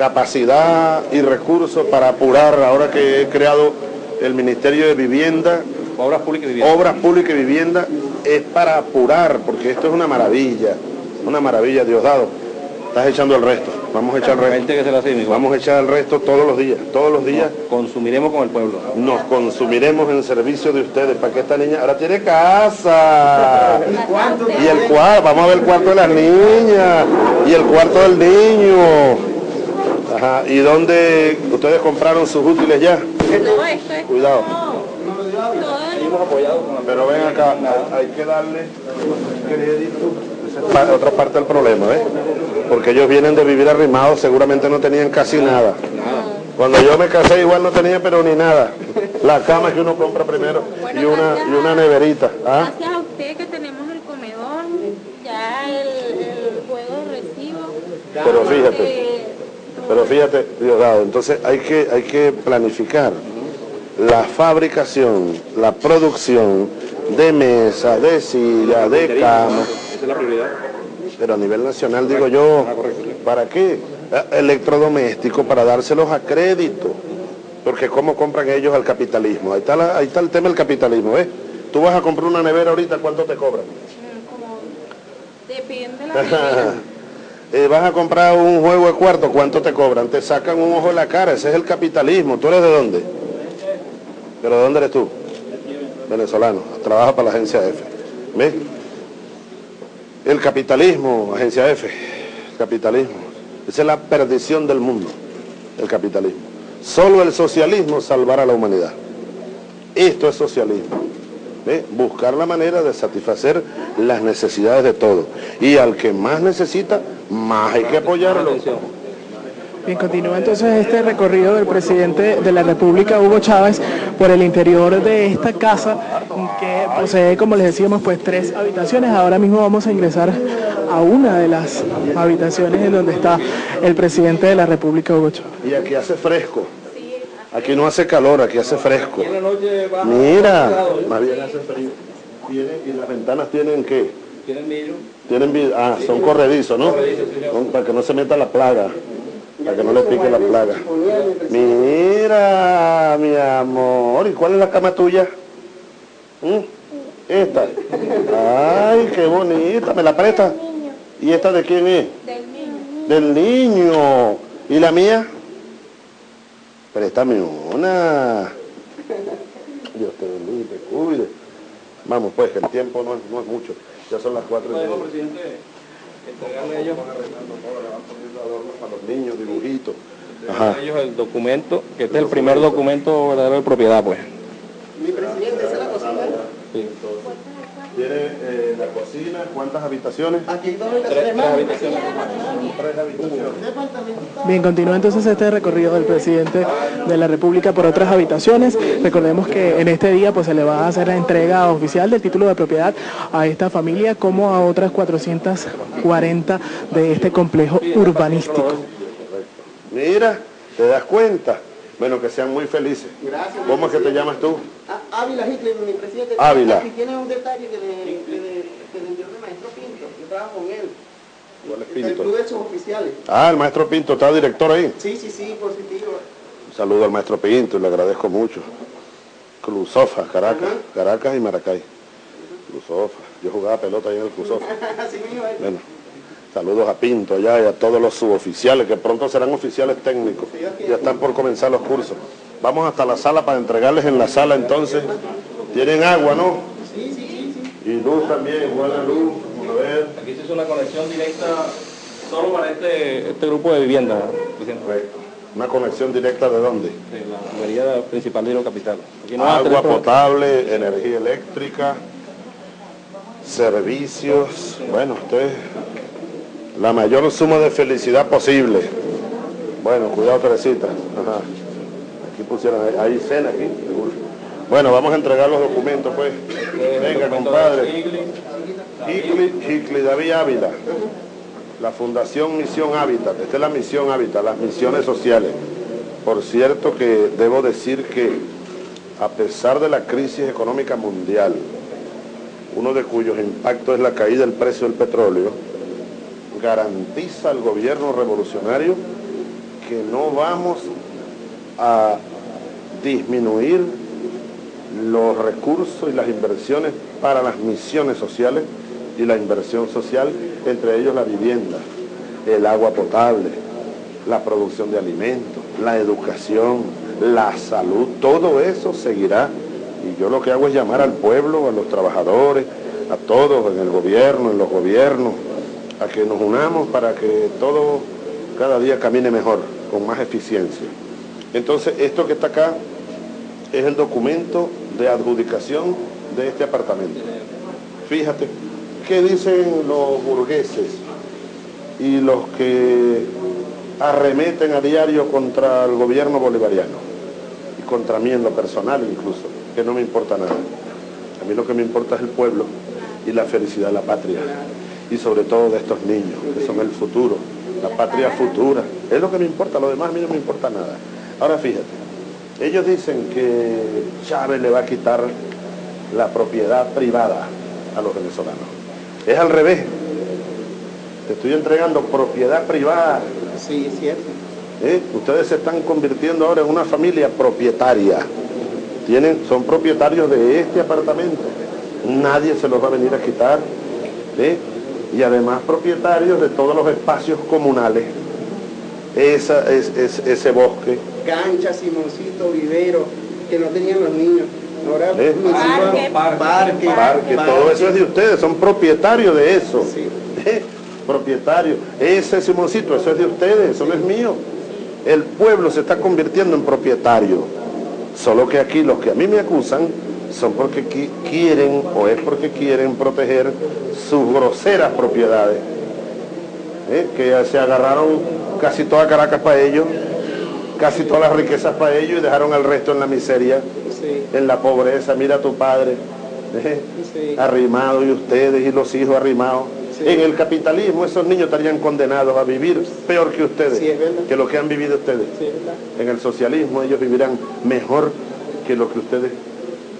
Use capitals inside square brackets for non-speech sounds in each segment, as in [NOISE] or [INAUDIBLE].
capacidad y recursos para apurar, ahora que he creado el Ministerio de Vivienda, Obras Públicas y Vivienda. Obras Públicas y Vivienda, es para apurar, porque esto es una maravilla, una maravilla, Diosdado. Estás echando el resto, vamos a echar el resto. Que se hace. Vamos a echar el resto todos los días, todos los días Consumiremos con el pueblo. nos consumiremos en servicio de ustedes, para que esta niña ahora tiene casa. Y el cuarto, vamos a ver el cuarto de las niñas y el cuarto del niño. Ajá, ¿y dónde ustedes compraron sus útiles ya? No, esto es Cuidado. todo. Pero ven acá, hay que darle crédito. Otra parte del problema, ¿ves? Porque ellos vienen de vivir arrimados, seguramente no tenían casi nada. Cuando yo me casé igual no tenía pero ni nada. La cama que uno compra primero y una, y una neverita. ¿ah? Gracias a usted que tenemos el comedor, ya el, el juego de recibo. Pero fíjate, Eh, pero fíjate, Diosdado, entonces hay que, hay que planificar la fabricación, la producción de mesas, de sillas, de camas. Esa es la prioridad. Pero a nivel nacional, digo yo, ¿para qué? Eh, Electrodomésticos para dárselos a crédito. Porque ¿cómo compran ellos al capitalismo? Ahí está, la- ahí está el tema del capitalismo, ¿ves? Tú vas a comprar una nevera ahorita, ¿cuánto te cobran? como depende de la. [LAUGHS] Eh, vas a comprar un juego de cuarto, ¿cuánto te cobran? Te sacan un ojo de la cara, ese es el capitalismo. ¿Tú eres de dónde? ¿Pero de dónde eres tú? Venezolano, trabaja para la agencia F. ¿Ves? El capitalismo, agencia F, capitalismo. Esa es la perdición del mundo, el capitalismo. Solo el socialismo salvará a la humanidad. Esto es socialismo. ¿Ve? Buscar la manera de satisfacer las necesidades de todos. Y al que más necesita, más hay que apoyarlo. Bien, continúa entonces este recorrido del presidente de la República, Hugo Chávez, por el interior de esta casa que posee, como les decíamos, pues tres habitaciones. Ahora mismo vamos a ingresar a una de las habitaciones en donde está el presidente de la República, Hugo Chávez. Y aquí hace fresco. Aquí no hace calor, aquí hace fresco. Mira, más bien hace frío. ¿Y las ventanas tienen qué? ¿Tienen millo? Tienen vid- ah, son corredizos, ¿no? Son para que no se meta la plaga, para que no le pique la plaga. Mira, mi amor, ¿y cuál es la cama tuya? ¿Mm? Esta. Ay, qué bonita, ¿me la presta? ¿Y esta de quién es? Del niño. Del niño. ¿Y la mía? Préstame una. Dios te bendiga, y te cuide. Vamos, pues, que el tiempo no es, no es mucho. Ya son las cuatro y media. presidente, entregarle a ellos, Para los niños, dibujitos. entregarle a ellos el documento, que este es el primer documento verdadero de propiedad, pues. Sí. Tiene eh, la cocina, ¿cuántas habitaciones? Aquí dos Tres, tres habitaciones. Tres habitaciones. Bien, continúa entonces este recorrido del presidente de la República por otras habitaciones. Recordemos que en este día pues se le va a hacer la entrega oficial del título de propiedad a esta familia como a otras 440 de este complejo urbanístico. Mira, ¿te das cuenta? Bueno, que sean muy felices. Gracias. ¿Cómo es que te llamas tú? Ah, Ávila Hitler, mi presidente. Ávila. Aquí tiene un detalle que le, le, le envió el maestro Pinto. Yo trabajo con él. ¿Cuál es El Pinto? club de sus oficiales. Ah, el maestro Pinto está director ahí. Sí, sí, sí, positivo. Un saludo al maestro Pinto y le agradezco mucho. Clusofa, Caracas, Caracas y Maracay. Clusofa. Yo jugaba pelota ahí en el Clusofa. [LAUGHS] Es. Bueno, saludos a Pinto allá y a todos los suboficiales, que pronto serán oficiales técnicos. Ya están por comenzar los cursos. Vamos hasta la sala para entregarles en la sala entonces. Tienen agua, ¿no? Sí, sí, sí. Y luz también, buena luz. Vamos a ver. Aquí se hizo una conexión directa solo para este, este grupo de vivienda. Correcto. Una conexión directa de dónde? De la tubería principal de Hilo Capital. Aquí no Agua potable, energía eléctrica, servicios. Bueno, esto es la mayor suma de felicidad posible. Bueno, cuidado Teresita. Ajá. Aquí pusieron, hay cena aquí, seguro. Bueno, vamos a entregar los documentos, pues. Venga, Documento compadre. Hicli David Ávila, la Fundación Misión Hábitat, esta es la Misión Hábitat, las misiones sociales. Por cierto que debo decir que a pesar de la crisis económica mundial, uno de cuyos impactos es la caída del precio del petróleo, garantiza al gobierno revolucionario que no vamos a disminuir los recursos y las inversiones para las misiones sociales y la inversión social, entre ellos la vivienda, el agua potable, la producción de alimentos, la educación, la salud, todo eso seguirá. Y yo lo que hago es llamar al pueblo, a los trabajadores, a todos, en el gobierno, en los gobiernos, a que nos unamos para que todo cada día camine mejor, con más eficiencia. Entonces, esto que está acá es el documento de adjudicación de este apartamento. Fíjate, ¿qué dicen los burgueses y los que arremeten a diario contra el gobierno bolivariano y contra mí en lo personal incluso, que no me importa nada. A mí lo que me importa es el pueblo y la felicidad de la patria y sobre todo de estos niños, que son el futuro, la patria futura. Es lo que me importa, lo demás a mí no me importa nada. Ahora fíjate, ellos dicen que Chávez le va a quitar la propiedad privada a los venezolanos. Es al revés. Te estoy entregando propiedad privada. Sí, es cierto. ¿Eh? Ustedes se están convirtiendo ahora en una familia propietaria. Tienen, son propietarios de este apartamento. Nadie se los va a venir a quitar. ¿eh? Y además propietarios de todos los espacios comunales. Esa, es, es- ese bosque. Cancha, Simoncito, vivero, que no tenían los niños. Ahora ¿Eh? hijos- Parque. parque, parque, todo eso es de ustedes, son propietarios de eso. Sí. ¿Eh? Propietario. Ese Simoncito, eso es de ustedes, eso no es mío. El pueblo se está convirtiendo en propietario. Solo que aquí los que a mí me acusan son porque qui- quieren o es porque quieren proteger sus groseras propiedades. ¿Eh? Que se agarraron casi toda Caracas para ellos, casi todas las riquezas para ellos y dejaron al resto en la miseria Sí, en la pobreza, mira a tu padre, ¿eh? Sí. arrimado y ustedes y los hijos arrimados. Sí. En el capitalismo esos niños estarían condenados a vivir peor que ustedes, que lo que han vivido ustedes. En el socialismo ellos vivirán mejor que lo que ustedes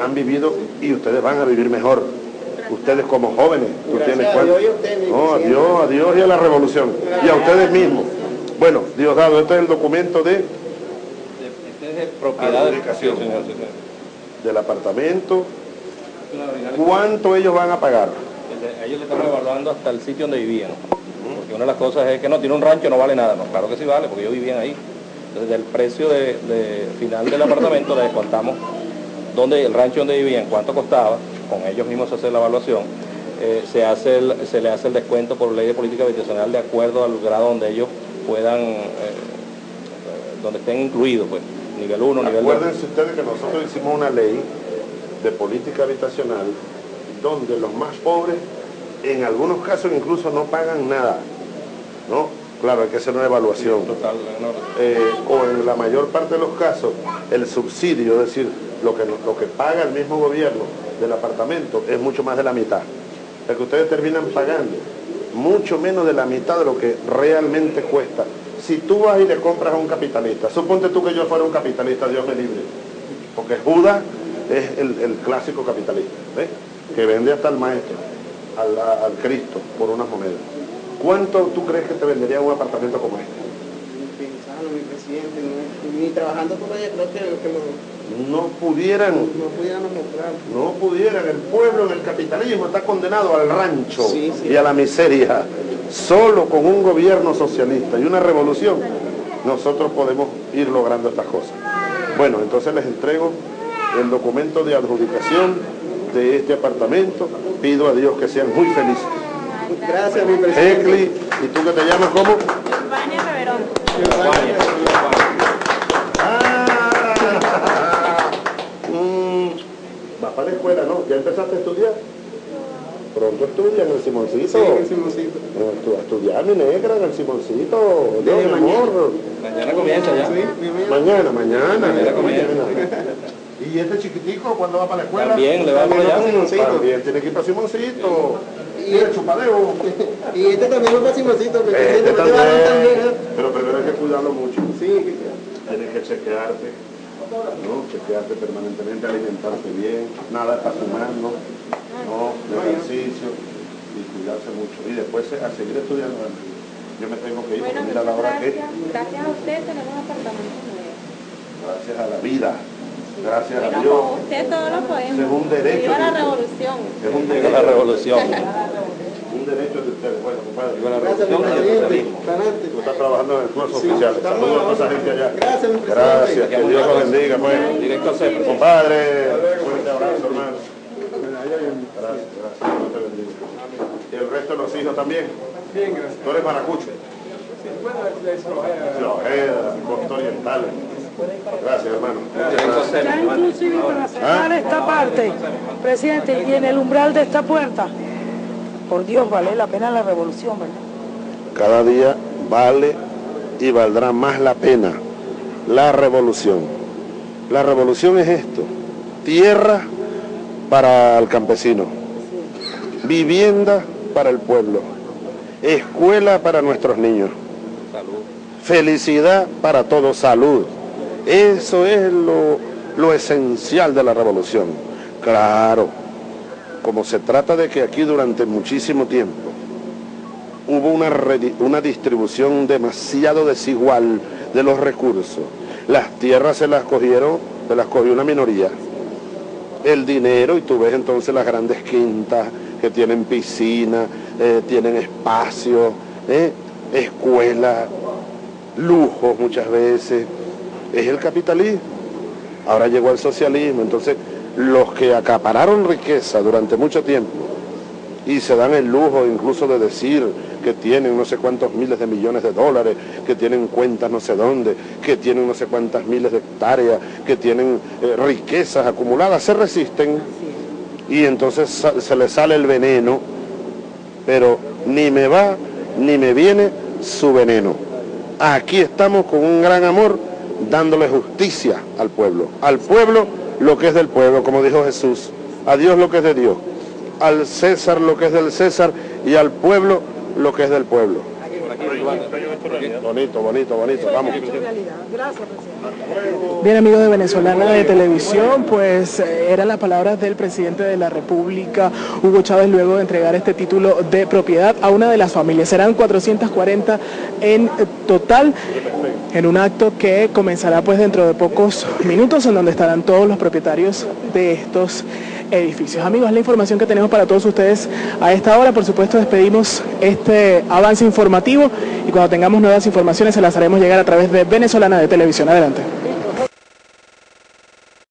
han vivido y ustedes van a vivir mejor. Ustedes como jóvenes, tú Gracias tienes mi No, a presidente. Dios, a Dios y a la revolución. Y a ustedes mismos. Bueno, Diosdado, este es el documento de, Este es de propiedad del Adjudicación. Del apartamento. ¿Cuánto ellos van a pagar? A ellos le estamos evaluando hasta el sitio donde vivían. Porque una de las cosas es que no, tiene un rancho, no vale nada. No, claro que sí vale, porque ellos vivían ahí. Entonces, del precio de, de final del apartamento le descontamos donde, el rancho donde vivían, cuánto costaba, con ellos mismos se hace la evaluación. Eh, se, hace el- se le hace el descuento por ley de política habitacional de acuerdo al grado donde ellos puedan, eh, eh, donde estén incluidos, pues, nivel 1, nivel 2. Acuérdense ustedes que nosotros hicimos una ley de política habitacional donde los más pobres, en algunos casos incluso no pagan nada. ¿no? Claro, hay que hacer una evaluación. Total, no, Eh, o en la mayor parte de los casos, el subsidio, es decir, lo que, lo que paga el mismo gobierno del apartamento es mucho más de la mitad. O sea que ustedes terminan pagando mucho menos de la mitad de lo que realmente cuesta. Si tú vas y le compras a un capitalista, suponte tú que yo fuera un capitalista, Dios me libre, porque Judas es el, el clásico capitalista, que vende hasta al maestro, al, al Cristo, por unas monedas. ¿Cuánto tú crees que te vendería un apartamento como este? Pensando, mi presidente, no- ni trabajando por allá, creo que, que lo- No pudieran no pudiéramos comprar. No pudieran, el pueblo en el capitalismo está condenado al rancho Sí, sí. y a la miseria. Solo con un gobierno socialista y una revolución nosotros podemos ir logrando estas cosas. Bueno, entonces les entrego el documento de adjudicación de este apartamento. Pido a Dios que sean muy felices. Gracias, mi presidente. ¿y tú que te llamas cómo? Giovanni Reverón. Ah, mm, vas para la escuela, ¿no? ¿Ya empezaste a estudiar? Pronto estudia en el Simoncito. Sí, el Simoncito. Tú a estudiar, mi negra, en el Simoncito. No, Desde mi mañana. amor. Mañana comienza ya. Sí. Mañana, mañana. Mañana comienza. [LAUGHS] ¿Y este chiquitico cuándo va para la escuela? También le va para allá. También, tiene que ir para Simoncito. Y Y el chupadeo. [LAUGHS] Y este también va para Simoncito, Este. Este también. también, ¿eh? Pero primero hay que cuidarlo mucho. Sí, Tienes que chequearte, ¿no? Chequearte permanentemente, alimentarte bien, nada para fumar, ¿no? No, ejercicio y cuidarse mucho. Y después a seguir estudiando. Yo me tengo que ir Bueno, mira la hora que es. gracias. Gracias a usted tenemos apartamentos nuevos. Gracias a la vida. Gracias a Dios. usted todo lo podemos. Es un derecho Viva la revolución. Es un derecho, la revolución. un derecho de ustedes. Bueno, compadre. Viva la Gracias, revolución y el presidente. socialismo. Adelante. Tú estás trabajando en el curso oficial. estamos Saludos a toda esa gente allá. Gracias, mi presidente. Gracias. Que Dios los bendiga, pues. Directo al. Compadre, fuerte abrazo, hermano. Gracias, gracias. Dios te bendiga. ¿Y el resto de los hijos también? Bien, gracias. ¿Tú eres maracucho? Sí, Ojeda, Costa Oriental. Gracias, hermano. Ya inclusive para cerrar esta parte, presidente, y en el umbral de esta puerta, por Dios, vale la pena la revolución, ¿verdad? Cada día vale y valdrá más la pena la revolución. La revolución es esto, tierra para el campesino, vivienda para el pueblo, escuela para nuestros niños, felicidad para todos, salud. Eso es lo, lo esencial de la revolución. Claro, como se trata de que aquí durante muchísimo tiempo hubo una, una distribución demasiado desigual de los recursos. Las tierras se las cogieron, se las cogió una minoría. El dinero, y tú ves entonces las grandes quintas que tienen piscina, eh, tienen espacio, eh, escuela, lujos muchas veces. Es el capitalismo. Ahora llegó el socialismo, entonces los que acapararon riqueza durante mucho tiempo y se dan el lujo incluso de decir que tienen no sé cuántos miles de millones de dólares, que tienen cuentas no sé dónde, que tienen no sé cuántas miles de hectáreas, que tienen eh, riquezas acumuladas, se resisten y entonces se les sale el veneno, pero ni me va ni me viene su veneno. Aquí estamos con un gran amor dándole justicia al pueblo. Al pueblo lo que es del pueblo, como dijo Jesús. A Dios lo que es de Dios. Al César lo que es del César y al pueblo lo que es del pueblo. Bonito, bonito, bonito. Vamos. realidad. Gracias, presidente. Bien amigos de Venezolana de Televisión, pues eh, eran las palabras del presidente de la República, Hugo Chávez, luego de entregar este título de propiedad a una de las familias. Serán 440 en total, en un acto que comenzará pues dentro de pocos minutos, en donde estarán todos los propietarios de estos edificios. Amigos, la información que tenemos para todos ustedes a esta hora. Por supuesto, despedimos este avance informativo y cuando tengamos nuevas informaciones se las haremos llegar a través de Venezolana de Televisión. Adelante.